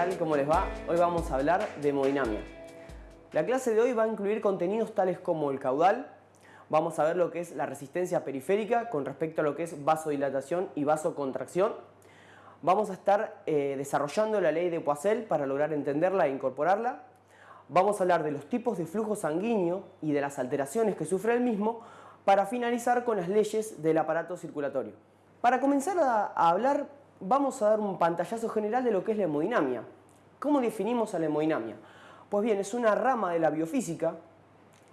tal? ¿Cómo les va? Hoy vamos a hablar de hemodinamia. La clase de hoy va a incluir contenidos tales como el caudal, vamos a ver lo que es la resistencia periférica con respecto a lo que es vasodilatación y vasocontracción. Vamos a estar eh, desarrollando la ley de Poiseuille para lograr entenderla e incorporarla. Vamos a hablar de los tipos de flujo sanguíneo y de las alteraciones que sufre el mismo para finalizar con las leyes del aparato circulatorio. Para comenzar a, a hablar, vamos a dar un pantallazo general de lo que es la hemodinamia. ¿Cómo definimos a la hemodinamia? Pues bien, es una rama de la biofísica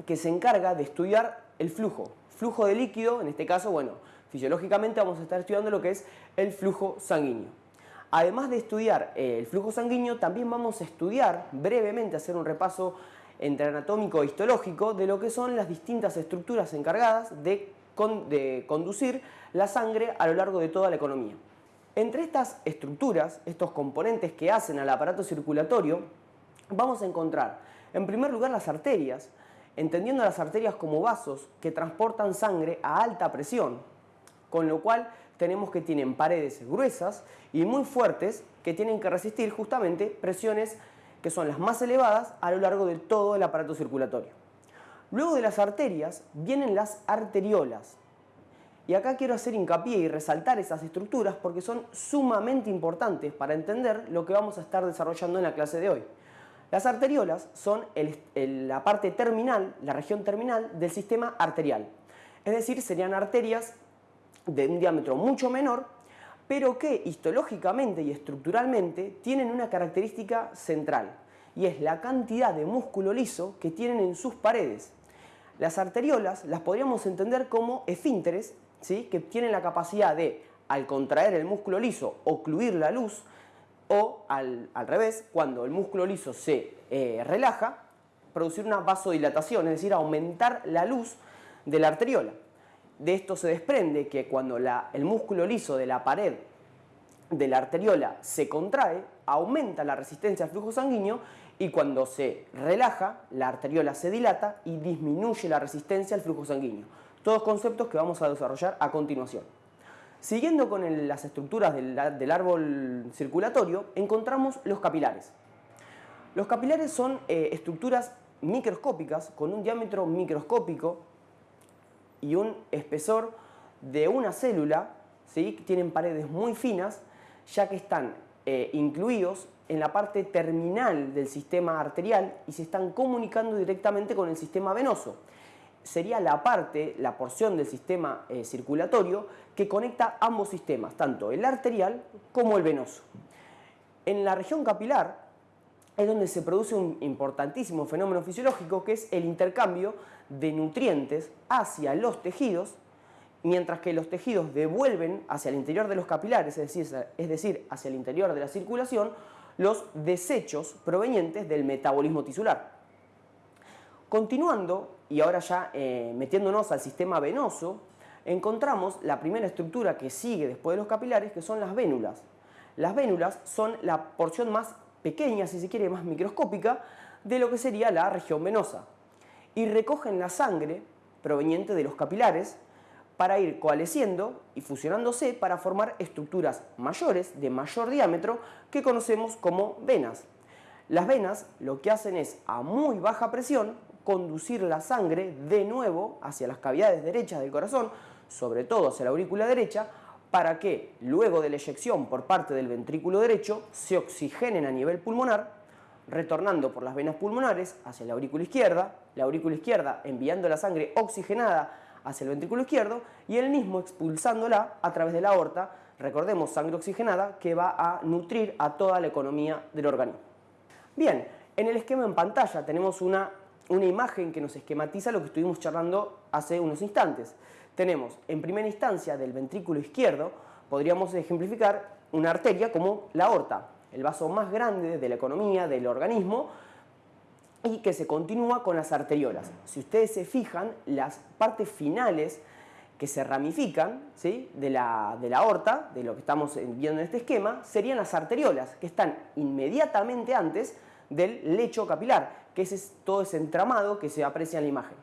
que se encarga de estudiar el flujo. Flujo de líquido, en este caso, bueno, fisiológicamente vamos a estar estudiando lo que es el flujo sanguíneo. Además de estudiar eh, el flujo sanguíneo, también vamos a estudiar brevemente, hacer un repaso entre anatómico e histológico de lo que son las distintas estructuras encargadas de, de conducir la sangre a lo largo de toda la economía. Entre estas estructuras, estos componentes que hacen al aparato circulatorio, vamos a encontrar en primer lugar las arterias, entendiendo las arterias como vasos que transportan sangre a alta presión, con lo cual tenemos que tienen paredes gruesas y muy fuertes que tienen que resistir justamente presiones que son las más elevadas a lo largo de todo el aparato circulatorio. Luego de las arterias vienen las arteriolas. Y acá quiero hacer hincapié y resaltar esas estructuras porque son sumamente importantes para entender lo que vamos a estar desarrollando en la clase de hoy. Las arteriolas son la parte terminal, la región terminal del sistema arterial. Es decir, serían arterias de un diámetro mucho menor, pero que histológicamente y estructuralmente tienen una característica central, y es la cantidad de músculo liso que tienen en sus paredes. Las arteriolas las podríamos entender como esfínteres, que tienen la capacidad de, al contraer el músculo liso, ocluir la luz, o al, revés, cuando el músculo liso se eh, relaja, producir una vasodilatación, es decir, aumentar la luz de la arteriola. De esto se desprende que cuando el músculo liso de la pared de la arteriola se contrae, aumenta la resistencia al flujo sanguíneo y cuando se relaja, la arteriola se dilata y disminuye la resistencia al flujo sanguíneo. Todos conceptos que vamos a desarrollar a continuación. Siguiendo con las estructuras del, árbol circulatorio, encontramos los capilares. Los capilares son eh, estructuras microscópicas con un diámetro microscópico y un espesor de una célula, ¿sí? tienen paredes muy finas, ya que están eh, incluidos en la parte terminal del sistema arterial y se están comunicando directamente con el sistema venoso. Sería la parte, la porción del sistema eh, circulatorio que conecta ambos sistemas, tanto el arterial como el venoso. En la región capilar es donde se produce un importantísimo fenómeno fisiológico que es el intercambio de nutrientes hacia los tejidos, mientras que los tejidos devuelven hacia el interior de los capilares, es decir, es decir hacia el interior de la circulación, los desechos provenientes del metabolismo tisular. Continuando, y ahora ya eh, metiéndonos al sistema venoso, encontramos la primera estructura que sigue después de los capilares, que son las vénulas. Las vénulas son la porción más pequeña, si se quiere, más microscópica, de lo que sería la región venosa. Y recogen la sangre proveniente de los capilares para ir coalesciendo y fusionándose para formar estructuras mayores, de mayor diámetro, que conocemos como venas. Las venas lo que hacen es, a muy baja presión, conducir la sangre de nuevo hacia las cavidades derechas del corazón, sobre todo hacia la aurícula derecha, para que luego de la eyección por parte del ventrículo derecho se oxigenen a nivel pulmonar, retornando por las venas pulmonares hacia la aurícula izquierda, la aurícula izquierda enviando la sangre oxigenada hacia el ventrículo izquierdo y el mismo expulsándola a través de la aorta, recordemos sangre oxigenada que va a nutrir a toda la economía del organismo. Bien, en el esquema en pantalla tenemos una, una imagen que nos esquematiza lo que estuvimos charlando hace unos instantes tenemos en primera instancia del ventrículo izquierdo, podríamos ejemplificar una arteria como la aorta, el vaso más grande de la economía, del organismo, y que se continúa con las arteriolas. Si ustedes se fijan, las partes finales que se ramifican ¿sí? de, la, de la aorta, de lo que estamos viendo en este esquema, serían las arteriolas, que están inmediatamente antes del lecho capilar, que es todo ese entramado que se aprecia en la imagen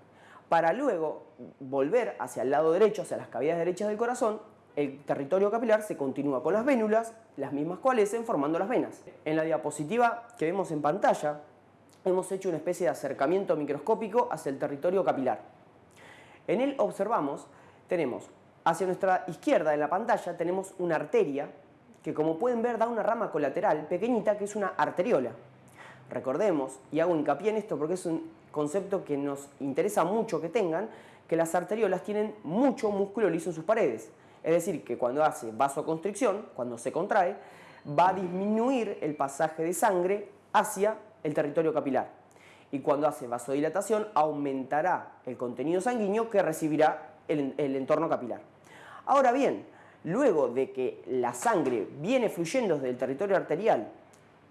para luego volver hacia el lado derecho, hacia las cavidades derechas del corazón, el territorio capilar se continúa con las vénulas, las mismas coalescen formando las venas. En la diapositiva que vemos en pantalla, hemos hecho una especie de acercamiento microscópico hacia el territorio capilar. En él observamos, tenemos hacia nuestra izquierda en la pantalla, tenemos una arteria que como pueden ver da una rama colateral pequeñita que es una arteriola. Recordemos, y hago hincapié en esto porque es un concepto que nos interesa mucho que tengan, que las arteriolas tienen mucho músculo liso en sus paredes. Es decir, que cuando hace vasoconstricción, cuando se contrae, va a disminuir el pasaje de sangre hacia el territorio capilar. Y cuando hace vasodilatación, aumentará el contenido sanguíneo que recibirá el, el entorno capilar. Ahora bien, luego de que la sangre viene fluyendo desde el territorio arterial,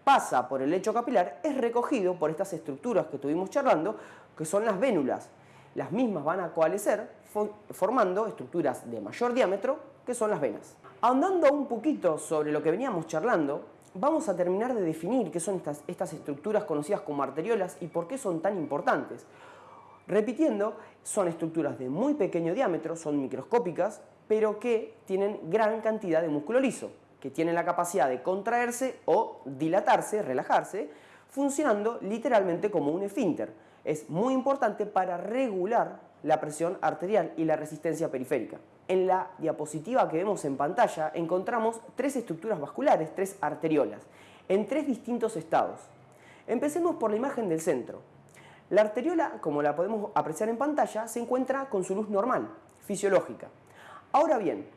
pasa por el lecho capilar, es recogido por estas estructuras que estuvimos charlando, que son las vénulas. Las mismas van a coalescer formando estructuras de mayor diámetro, que son las venas. Ahondando un poquito sobre lo que veníamos charlando, vamos a terminar de definir qué son estas, estas estructuras conocidas como arteriolas y por qué son tan importantes. Repitiendo, son estructuras de muy pequeño diámetro, son microscópicas, pero que tienen gran cantidad de músculo liso, que tienen la capacidad de contraerse o dilatarse, relajarse, funcionando literalmente como un esfínter. Es muy importante para regular la presión arterial y la resistencia periférica. En la diapositiva que vemos en pantalla encontramos tres estructuras vasculares, tres arteriolas, en tres distintos estados. Empecemos por la imagen del centro. La arteriola, como la podemos apreciar en pantalla, se encuentra con su luz normal, fisiológica. Ahora bien,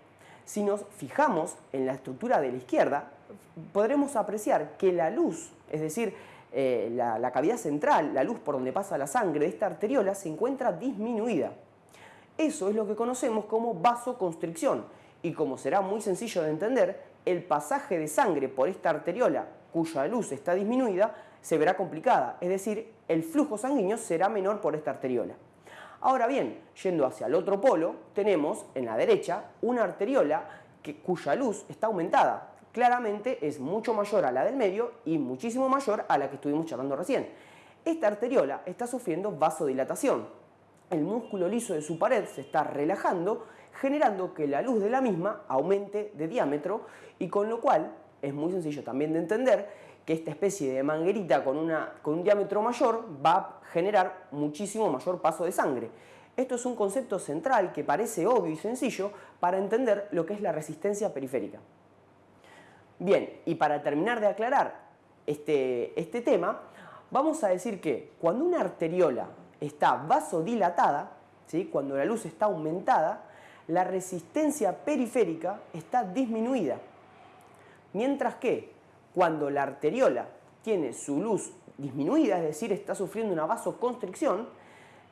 si nos fijamos en la estructura de la izquierda, podremos apreciar que la luz, es decir, eh, la, la cavidad central, la luz por donde pasa la sangre de esta arteriola, se encuentra disminuida. Eso es lo que conocemos como vasoconstricción y como será muy sencillo de entender, el pasaje de sangre por esta arteriola cuya luz está disminuida se verá complicada, es decir, el flujo sanguíneo será menor por esta arteriola. Ahora bien, yendo hacia el otro polo, tenemos en la derecha una arteriola que, cuya luz está aumentada. Claramente es mucho mayor a la del medio y muchísimo mayor a la que estuvimos charlando recién. Esta arteriola está sufriendo vasodilatación. El músculo liso de su pared se está relajando, generando que la luz de la misma aumente de diámetro y con lo cual es muy sencillo también de entender que esta especie de manguerita con, una, con un diámetro mayor va a generar muchísimo mayor paso de sangre. Esto es un concepto central que parece obvio y sencillo para entender lo que es la resistencia periférica. Bien, y para terminar de aclarar este, este tema, vamos a decir que cuando una arteriola está vasodilatada, ¿sí? cuando la luz está aumentada, la resistencia periférica está disminuida. Mientras que cuando la arteriola tiene su luz disminuida, es decir, está sufriendo una vasoconstricción,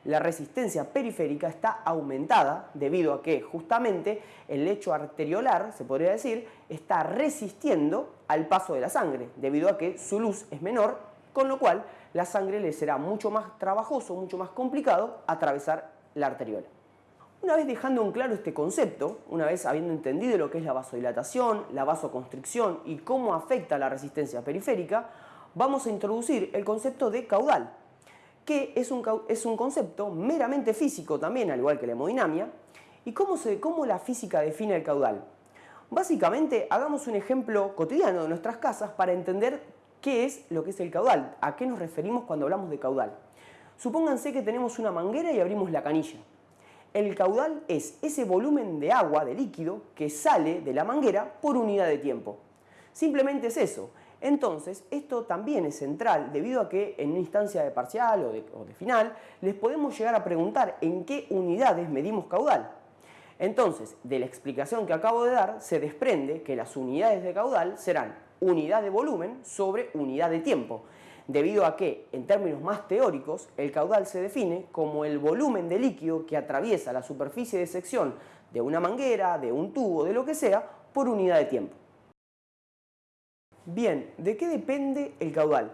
la resistencia periférica está aumentada debido a que justamente el lecho arteriolar, se podría decir, está resistiendo al paso de la sangre, debido a que su luz es menor, con lo cual la sangre le será mucho más trabajoso, mucho más complicado atravesar la arteriola. Una vez dejando en claro este concepto, una vez habiendo entendido lo que es la vasodilatación, la vasoconstricción y cómo afecta la resistencia periférica, vamos a introducir el concepto de caudal, que es un, es un concepto meramente físico también, al igual que la hemodinamia. ¿Y cómo, se, cómo la física define el caudal? Básicamente, hagamos un ejemplo cotidiano de nuestras casas para entender qué es lo que es el caudal, a qué nos referimos cuando hablamos de caudal. Supónganse que tenemos una manguera y abrimos la canilla. El caudal es ese volumen de agua, de líquido, que sale de la manguera por unidad de tiempo. Simplemente es eso. Entonces, esto también es central debido a que en una instancia de parcial o de, o de final les podemos llegar a preguntar en qué unidades medimos caudal. Entonces, de la explicación que acabo de dar, se desprende que las unidades de caudal serán unidad de volumen sobre unidad de tiempo debido a que, en términos más teóricos, el caudal se define como el volumen de líquido que atraviesa la superficie de sección de una manguera, de un tubo, de lo que sea, por unidad de tiempo. Bien, ¿de qué depende el caudal?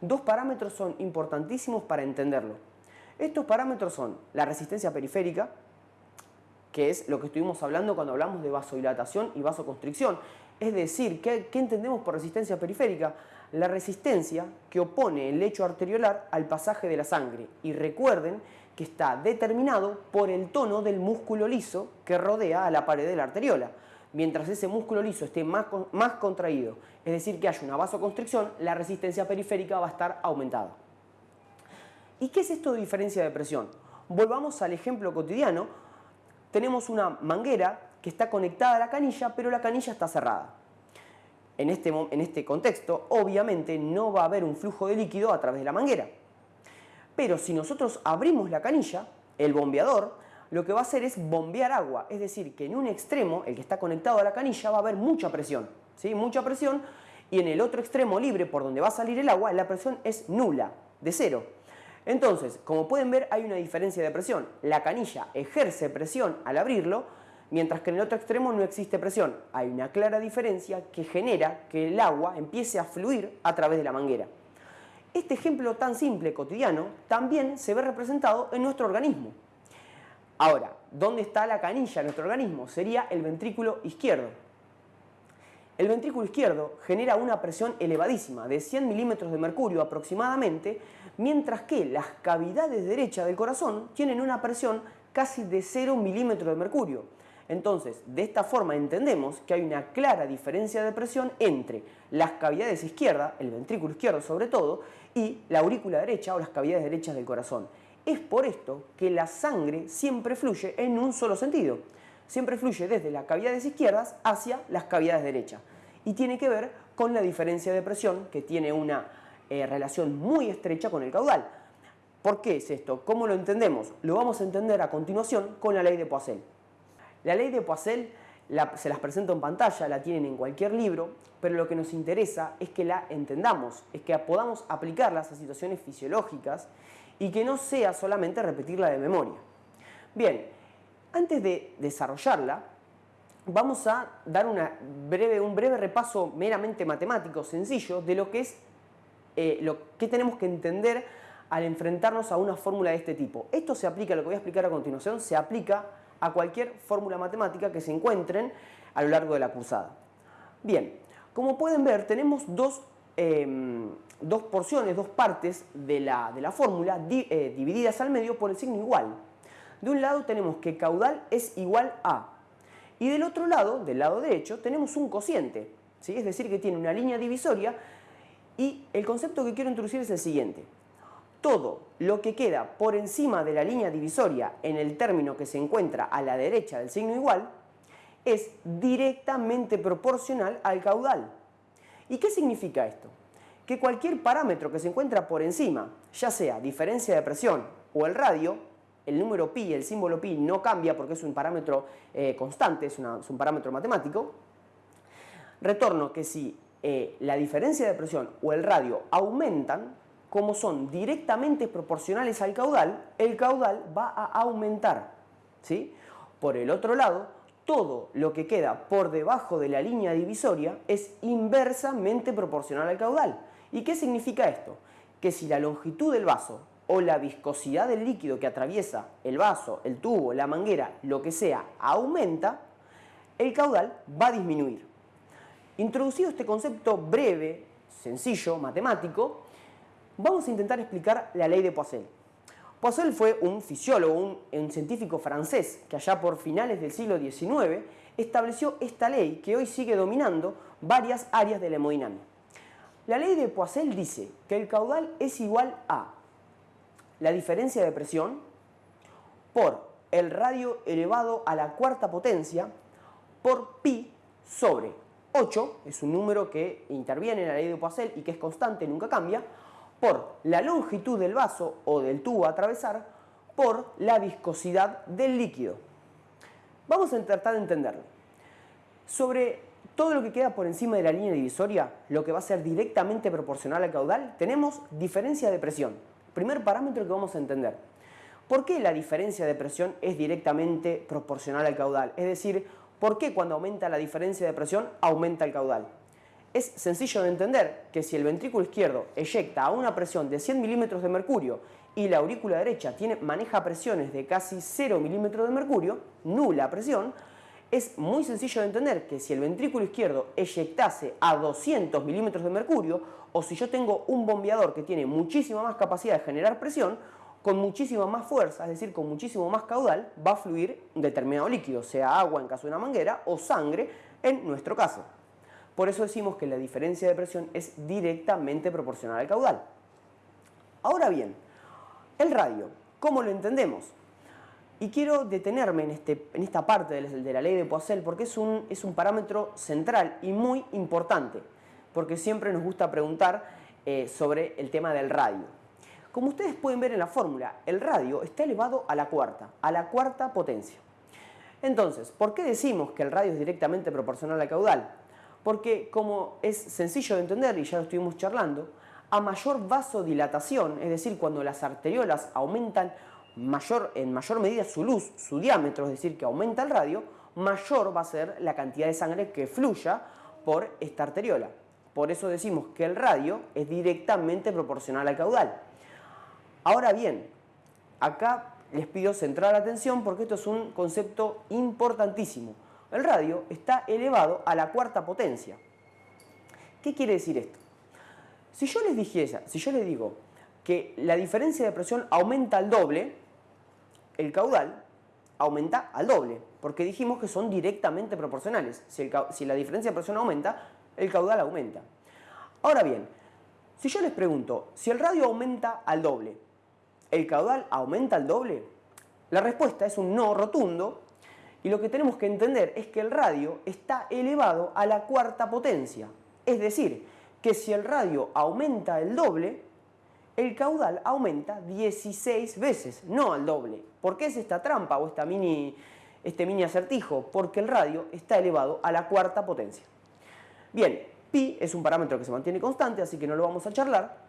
Dos parámetros son importantísimos para entenderlo. Estos parámetros son la resistencia periférica, que es lo que estuvimos hablando cuando hablamos de vasodilatación y vasoconstricción. Es decir, ¿qué, ¿qué, entendemos por resistencia periférica? La resistencia que opone el lecho arteriolar al pasaje de la sangre. Y recuerden que está determinado por el tono del músculo liso que rodea a la pared de la arteriola. Mientras ese músculo liso esté más, más contraído, es decir, que haya una vasoconstricción, la resistencia periférica va a estar aumentada. ¿Y qué es esto de diferencia de presión? Volvamos al ejemplo cotidiano. Tenemos una manguera que está conectada a la canilla, pero la canilla está cerrada. En este, en este contexto, obviamente, no va a haber un flujo de líquido a través de la manguera. Pero si nosotros abrimos la canilla, el bombeador, lo que va a hacer es bombear agua. Es decir, que en un extremo, el que está conectado a la canilla, va a haber mucha presión. ¿sí? Mucha presión. Y en el otro extremo libre, por donde va a salir el agua, la presión es nula, de cero. Entonces, como pueden ver, hay una diferencia de presión. La canilla ejerce presión al abrirlo, mientras que en el otro extremo no existe presión. Hay una clara diferencia que genera que el agua empiece a fluir a través de la manguera. Este ejemplo tan simple, cotidiano, también se ve representado en nuestro organismo. Ahora, ¿dónde está la canilla en nuestro organismo? Sería el ventrículo izquierdo. El ventrículo izquierdo genera una presión elevadísima, de 100 milímetros de mercurio aproximadamente, mientras que las cavidades derechas del corazón tienen una presión casi de 0 milímetros de mercurio. Entonces, de esta forma entendemos que hay una clara diferencia de presión entre las cavidades izquierdas, el ventrículo izquierdo sobre todo, y la aurícula derecha o las cavidades derechas del corazón. Es por esto que la sangre siempre fluye en un solo sentido. Siempre fluye desde las cavidades izquierdas hacia las cavidades derechas. Y tiene que ver con la diferencia de presión que tiene una eh, relación muy estrecha con el caudal. ¿Por qué es esto? ¿Cómo lo entendemos? Lo vamos a entender a continuación con la ley de Poiseuille. La ley de Poiseuille se las presento en pantalla, la tienen en cualquier libro, pero lo que nos interesa es que la entendamos, es que podamos aplicarlas a situaciones fisiológicas y que no sea solamente repetirla de memoria. Bien, antes de desarrollarla, vamos a dar un breve repaso meramente matemático, sencillo, de lo que es eh, lo que tenemos que entender al enfrentarnos a una fórmula de este tipo. Esto se aplica, lo que voy a explicar a continuación, se aplica a cualquier fórmula matemática que se encuentren a lo largo de la cursada. Bien, como pueden ver, tenemos dos, em, dos porciones, dos partes de la, de la fórmula eh, divididas al medio por el signo igual. De un lado tenemos que caudal es igual a, y del otro lado, del lado derecho, tenemos un cociente, ¿sí? es decir, que tiene una línea divisoria, y el concepto que quiero introducir es el siguiente todo lo que queda por encima de la línea divisoria en el término que se encuentra a la derecha del signo igual es directamente proporcional al caudal. ¿Y qué significa esto? Que cualquier parámetro que se encuentra por encima, ya sea diferencia de presión o el radio, el número pi, el símbolo pi no cambia porque es un parámetro eh, constante, es, un parámetro matemático, retorno que si eh, la diferencia de presión o el radio aumentan, como son directamente proporcionales al caudal, el caudal va a aumentar. ¿sí? Por el otro lado, todo lo que queda por debajo de la línea divisoria es inversamente proporcional al caudal. ¿Y qué significa esto? Que si la longitud del vaso o la viscosidad del líquido que atraviesa el vaso, el tubo, la manguera, lo que sea, aumenta, el caudal va a disminuir. Introducido este concepto breve, sencillo, matemático, vamos a intentar explicar la ley de Poiseuille. Poiseuille fue un fisiólogo, un, científico francés que allá por finales del siglo XIX estableció esta ley que hoy sigue dominando varias áreas de la hemodinamia. La ley de Poiseuille dice que el caudal es igual a la diferencia de presión por el radio elevado a la cuarta potencia por pi sobre 8, es un número que interviene en la ley de Poiseuille y que es constante, nunca cambia, por la longitud del vaso o del tubo a atravesar por la viscosidad del líquido. Vamos a tratar de entenderlo. Sobre todo lo que queda por encima de la línea divisoria, lo que va a ser directamente proporcional al caudal, tenemos diferencia de presión. Primer parámetro que vamos a entender. ¿Por qué la diferencia de presión es directamente proporcional al caudal? Es decir, ¿por qué cuando aumenta la diferencia de presión aumenta el caudal? Es sencillo de entender que si el ventrículo izquierdo eyecta a una presión de 100 milímetros de mercurio y la aurícula derecha tiene, maneja presiones de casi 0 milímetros de mercurio, nula presión, es muy sencillo de entender que si el ventrículo izquierdo eyectase a 200 milímetros de mercurio, o si yo tengo un bombeador que tiene muchísima más capacidad de generar presión, con muchísima más fuerza, es decir, con muchísimo más caudal, va a fluir un determinado líquido, sea agua en caso de una manguera o sangre en nuestro caso. Por eso decimos que la diferencia de presión es directamente proporcional al caudal. Ahora bien, el radio, ¿cómo lo entendemos? Y quiero detenerme en, este, esta parte de la ley de Poiseuille porque es un, es un parámetro central y muy importante, porque siempre nos gusta preguntar eh, sobre el tema del radio. Como ustedes pueden ver en la fórmula, el radio está elevado a la cuarta, a la cuarta potencia. Entonces, ¿por qué decimos que el radio es directamente proporcional al caudal? Porque como es sencillo de entender y ya lo estuvimos charlando, a mayor vasodilatación, es decir, cuando las arteriolas aumentan en mayor medida su luz, su diámetro, es decir, que aumenta el radio, mayor va a ser la cantidad de sangre que fluya por esta arteriola. Por eso decimos que el radio es directamente proporcional al caudal. Ahora bien, acá les pido centrar la atención porque esto es un concepto importantísimo. El radio está elevado a la cuarta potencia. ¿Qué quiere decir esto? Si yo les dijese, si yo les digo que la diferencia de presión aumenta al doble, el caudal aumenta al doble, porque dijimos que son directamente proporcionales. Si, si, la diferencia de presión aumenta, el caudal aumenta. Ahora bien, si yo les pregunto, si el radio aumenta al doble, ¿el caudal aumenta al doble? La respuesta es un no rotundo y lo que tenemos que entender es que el radio está elevado a la cuarta potencia. Es decir, que si el radio aumenta el doble, el caudal aumenta 16 veces, no al doble. ¿Por qué es esta trampa o esta mini, este mini acertijo? Porque el radio está elevado a la cuarta potencia. Bien, pi es un parámetro que se mantiene constante, así que no lo vamos a charlar,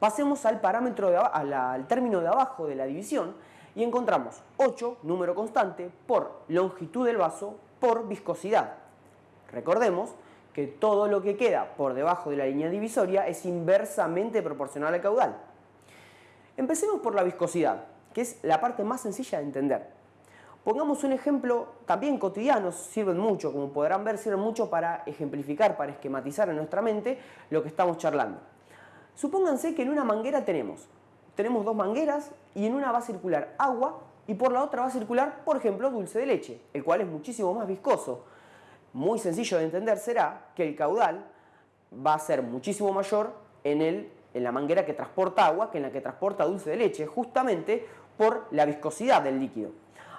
Pasemos al parámetro de, al término de abajo de la división y encontramos 8, número constante, por longitud del vaso por viscosidad. Recordemos que todo lo que queda por debajo de la línea divisoria es inversamente proporcional al caudal. Empecemos por la viscosidad, que es la parte más sencilla de entender. Pongamos un ejemplo también cotidiano, sirven mucho, como podrán ver, sirven mucho para ejemplificar, para esquematizar en nuestra mente lo que estamos charlando. Supónganse que en una manguera tenemos, tenemos dos mangueras y en una va a circular agua y por la otra va a circular, por ejemplo, dulce de leche, el cual es muchísimo más viscoso. Muy sencillo de entender será que el caudal va a ser muchísimo mayor en, el, en la manguera que transporta agua que en la que transporta dulce de leche, justamente por la viscosidad del líquido.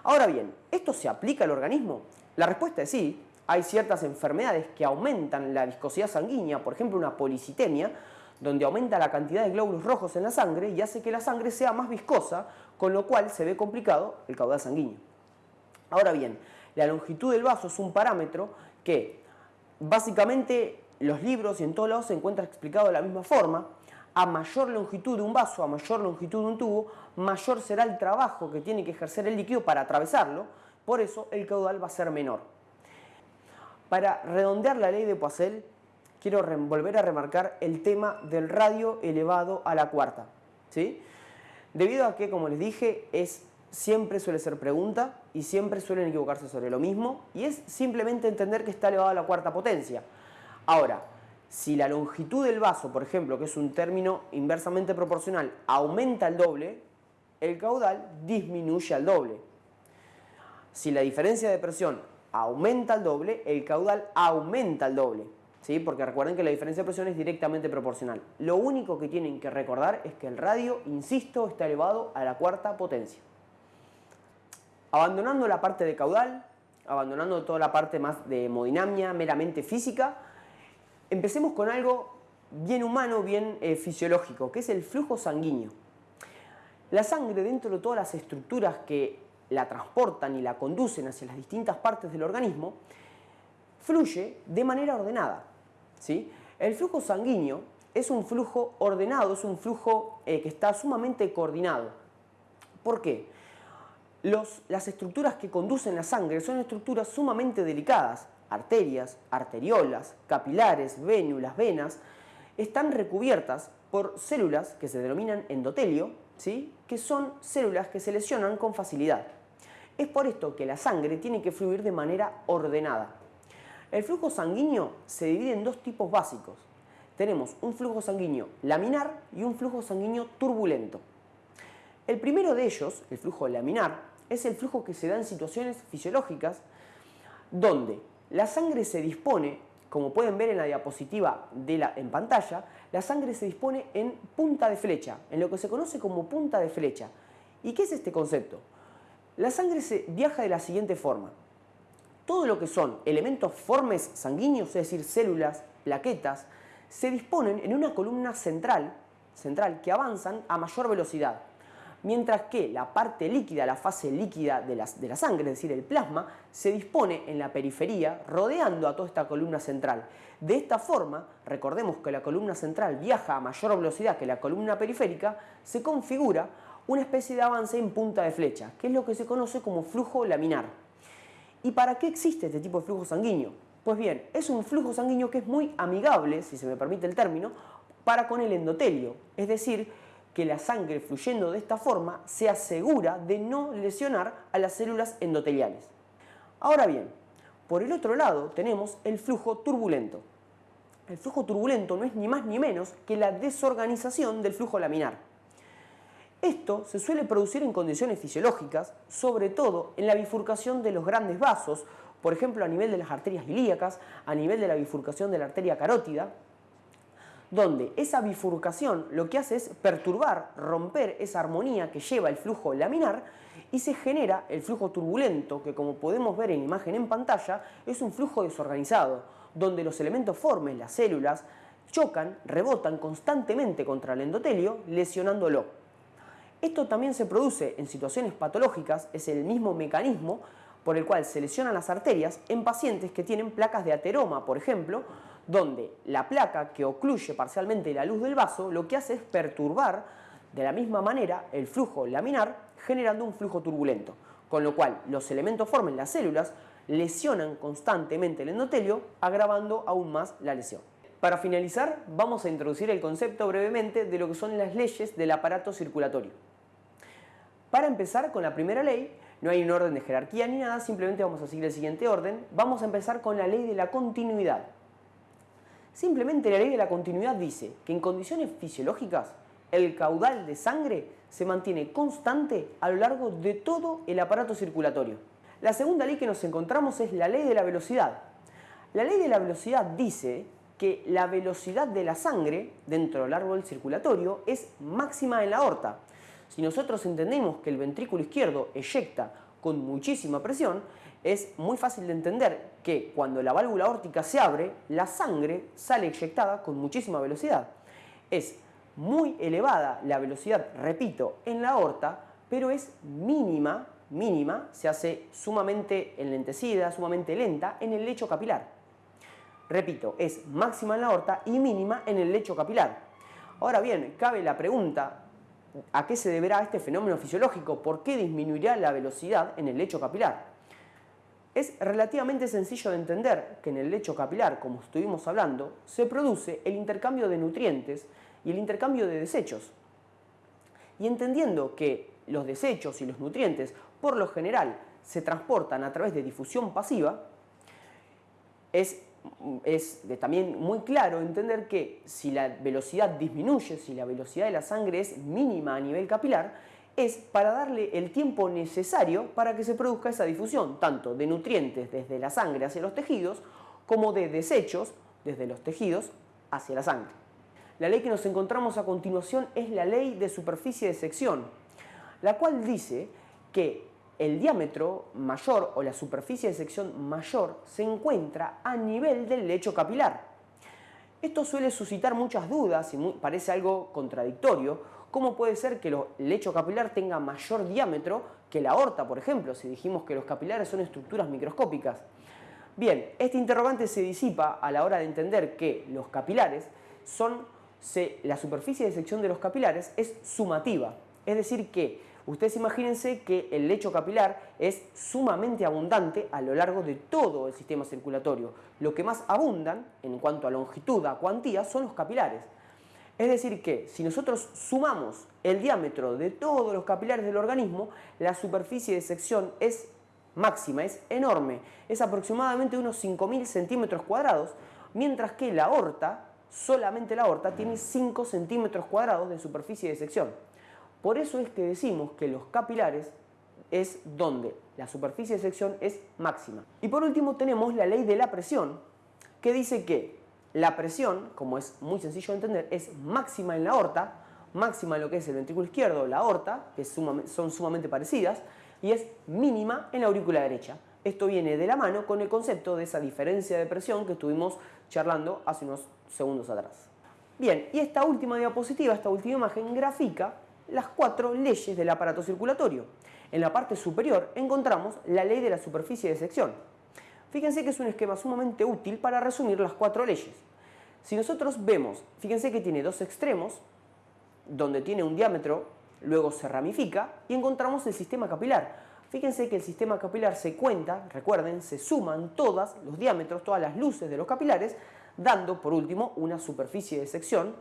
Ahora bien, ¿esto se aplica al organismo? La respuesta es sí. Hay ciertas enfermedades que aumentan la viscosidad sanguínea, por ejemplo una policitemia, donde aumenta la cantidad de glóbulos rojos en la sangre y hace que la sangre sea más viscosa, con lo cual se ve complicado el caudal sanguíneo. Ahora bien, la longitud del vaso es un parámetro que básicamente los libros y en todos lados se encuentra explicado de la misma forma. A mayor longitud de un vaso, a mayor longitud de un tubo, mayor será el trabajo que tiene que ejercer el líquido para atravesarlo, por eso el caudal va a ser menor. Para redondear la ley de Poiseuille, quiero volver a remarcar el tema del radio elevado a la cuarta. ¿sí? Debido a que, como les dije, es, siempre suele ser pregunta y siempre suelen equivocarse sobre lo mismo y es simplemente entender que está elevado a la cuarta potencia. Ahora, si la longitud del vaso, por ejemplo, que es un término inversamente proporcional, aumenta el doble, el caudal disminuye al doble. Si la diferencia de presión aumenta al doble, el caudal aumenta al doble. ¿Sí? porque recuerden que la diferencia de presión es directamente proporcional. Lo único que tienen que recordar es que el radio, insisto, está elevado a la cuarta potencia. Abandonando la parte de caudal, abandonando toda la parte más de hemodinamia, meramente física, empecemos con algo bien humano, bien eh, fisiológico, que es el flujo sanguíneo. La sangre dentro de todas las estructuras que la transportan y la conducen hacia las distintas partes del organismo, fluye de manera ordenada. El flujo sanguíneo es un flujo ordenado, es un flujo eh, que está sumamente coordinado. ¿Por qué? las estructuras que conducen la sangre son estructuras sumamente delicadas. Arterias, arteriolas, capilares, vénulas, venas, están recubiertas por células que se denominan endotelio, ¿sí? que son células que se lesionan con facilidad. Es por esto que la sangre tiene que fluir de manera ordenada. El flujo sanguíneo se divide en dos tipos básicos. Tenemos un flujo sanguíneo laminar y un flujo sanguíneo turbulento. El primero de ellos, el flujo laminar, es el flujo que se da en situaciones fisiológicas donde la sangre se dispone, como pueden ver en la diapositiva de la, en pantalla, la sangre se dispone en punta de flecha, en lo que se conoce como punta de flecha. ¿Y qué es este concepto? La sangre se viaja de la siguiente forma. Todo lo que son elementos formes sanguíneos, es decir, células, plaquetas, se disponen en una columna central, central que avanzan a mayor velocidad mientras que la parte líquida, la fase líquida de la, de la, sangre, es decir, el plasma, se dispone en la periferia rodeando a toda esta columna central. De esta forma, recordemos que la columna central viaja a mayor velocidad que la columna periférica, se configura una especie de avance en punta de flecha, que es lo que se conoce como flujo laminar. ¿Y para qué existe este tipo de flujo sanguíneo? Pues bien, es un flujo sanguíneo que es muy amigable, si se me permite el término, para con el endotelio, es decir, que la sangre fluyendo de esta forma se asegura de no lesionar a las células endoteliales. Ahora bien, por el otro lado tenemos el flujo turbulento. El flujo turbulento no es ni más ni menos que la desorganización del flujo laminar. Esto se suele producir en condiciones fisiológicas, sobre todo en la bifurcación de los grandes vasos, por ejemplo a nivel de las arterias ilíacas, a nivel de la bifurcación de la arteria carótida, donde esa bifurcación lo que hace es perturbar, romper esa armonía que lleva el flujo laminar y se genera el flujo turbulento, que como podemos ver en imagen en pantalla, es un flujo desorganizado, donde los elementos formes, las células, chocan, rebotan constantemente contra el endotelio, lesionándolo. Esto también se produce en situaciones patológicas, es el mismo mecanismo por el cual se lesionan las arterias en pacientes que tienen placas de ateroma, por ejemplo, donde la placa que ocluye parcialmente la luz del vaso lo que hace es perturbar de la misma manera el flujo laminar generando un flujo turbulento, con lo cual los elementos formen las células lesionan constantemente el endotelio agravando aún más la lesión. Para finalizar vamos a introducir el concepto brevemente de lo que son las leyes del aparato circulatorio. Para empezar con la primera ley, no hay un orden de jerarquía ni nada, simplemente vamos a seguir el siguiente orden. Vamos a empezar con la ley de la continuidad. Simplemente la ley de la continuidad dice que en condiciones fisiológicas el caudal de sangre se mantiene constante a lo largo de todo el aparato circulatorio. La segunda ley que nos encontramos es la ley de la velocidad. La ley de la velocidad dice que la velocidad de la sangre dentro del árbol circulatorio es máxima en la aorta. Si nosotros entendemos que el ventrículo izquierdo eyecta con muchísima presión, es muy fácil de entender que cuando la válvula órtica se abre, la sangre sale eyectada con muchísima velocidad. Es muy elevada la velocidad, repito, en la aorta, pero es mínima, mínima, se hace sumamente enlentecida, sumamente lenta en el lecho capilar. Repito, es máxima en la aorta y mínima en el lecho capilar. Ahora bien, cabe la pregunta, ¿a qué se deberá este fenómeno fisiológico? ¿Por qué disminuirá la velocidad en el lecho capilar? Es relativamente sencillo de entender que en el lecho capilar, como estuvimos hablando, se produce el intercambio de nutrientes y el intercambio de desechos. Y entendiendo que los desechos y los nutrientes, por lo general, se transportan a través de difusión pasiva, es, es también muy claro entender que si la velocidad disminuye, si la velocidad de la sangre es mínima a nivel capilar, es para darle el tiempo necesario para que se produzca esa difusión, tanto de nutrientes desde la sangre hacia los tejidos, como de desechos desde los tejidos hacia la sangre. La ley que nos encontramos a continuación es la ley de superficie de sección, la cual dice que el diámetro mayor o la superficie de sección mayor se encuentra a nivel del lecho capilar. Esto suele suscitar muchas dudas y parece algo contradictorio, ¿Cómo puede ser que el lecho capilar tenga mayor diámetro que la aorta, por ejemplo, si dijimos que los capilares son estructuras microscópicas? Bien, este interrogante se disipa a la hora de entender que los capilares son, la superficie de sección de los capilares es sumativa, es decir que Ustedes imagínense que el lecho capilar es sumamente abundante a lo largo de todo el sistema circulatorio. Lo que más abundan en cuanto a longitud, a cuantía, son los capilares. Es decir que si nosotros sumamos el diámetro de todos los capilares del organismo, la superficie de sección es máxima, es enorme, es aproximadamente unos 5.000 centímetros cuadrados, mientras que la aorta, solamente la aorta, tiene 5 centímetros cuadrados de superficie de sección. Por eso es que decimos que los capilares es donde la superficie de sección es máxima. Y por último tenemos la ley de la presión, que dice que la presión, como es muy sencillo de entender, es máxima en la aorta, máxima en lo que es el ventrículo izquierdo, la aorta, que son sumamente parecidas, y es mínima en la aurícula derecha. Esto viene de la mano con el concepto de esa diferencia de presión que estuvimos charlando hace unos segundos atrás. Bien, y esta última diapositiva, esta última imagen, grafica las cuatro leyes del aparato circulatorio. En la parte superior encontramos la ley de la superficie de sección. Fíjense que es un esquema sumamente útil para resumir las cuatro leyes. Si nosotros vemos, fíjense que tiene dos extremos, donde tiene un diámetro, luego se ramifica y encontramos el sistema capilar. Fíjense que el sistema capilar se cuenta, recuerden, se suman todos los diámetros, todas las luces de los capilares, dando por último una superficie de sección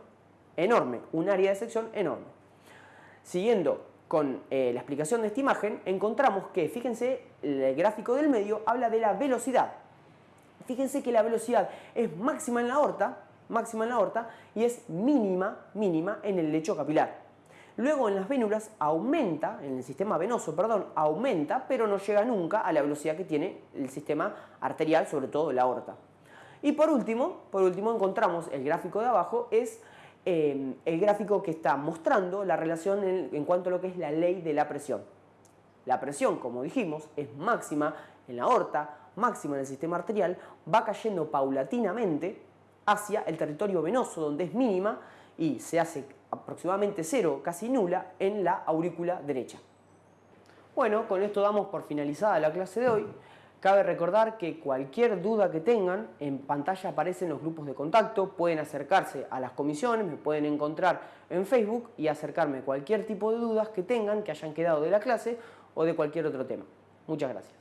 enorme, un área de sección enorme. Siguiendo con eh, la explicación de esta imagen, encontramos que, fíjense, el gráfico del medio habla de la velocidad. Fíjense que la velocidad es máxima en la aorta, máxima en la aorta y es mínima, mínima en el lecho capilar. Luego en las vénulas aumenta, en el sistema venoso, perdón, aumenta, pero no llega nunca a la velocidad que tiene el sistema arterial, sobre todo la aorta. Y por último, por último encontramos el gráfico de abajo, es eh, el gráfico que está mostrando la relación en, en cuanto a lo que es la ley de la presión. La presión, como dijimos, es máxima en la aorta, máxima en el sistema arterial, va cayendo paulatinamente hacia el territorio venoso, donde es mínima y se hace aproximadamente cero, casi nula, en la aurícula derecha. Bueno, con esto damos por finalizada la clase de hoy. Cabe recordar que cualquier duda que tengan, en pantalla aparecen los grupos de contacto, pueden acercarse a las comisiones, me pueden encontrar en Facebook y acercarme cualquier tipo de dudas que tengan, que hayan quedado de la clase o de cualquier otro tema. Muchas gracias.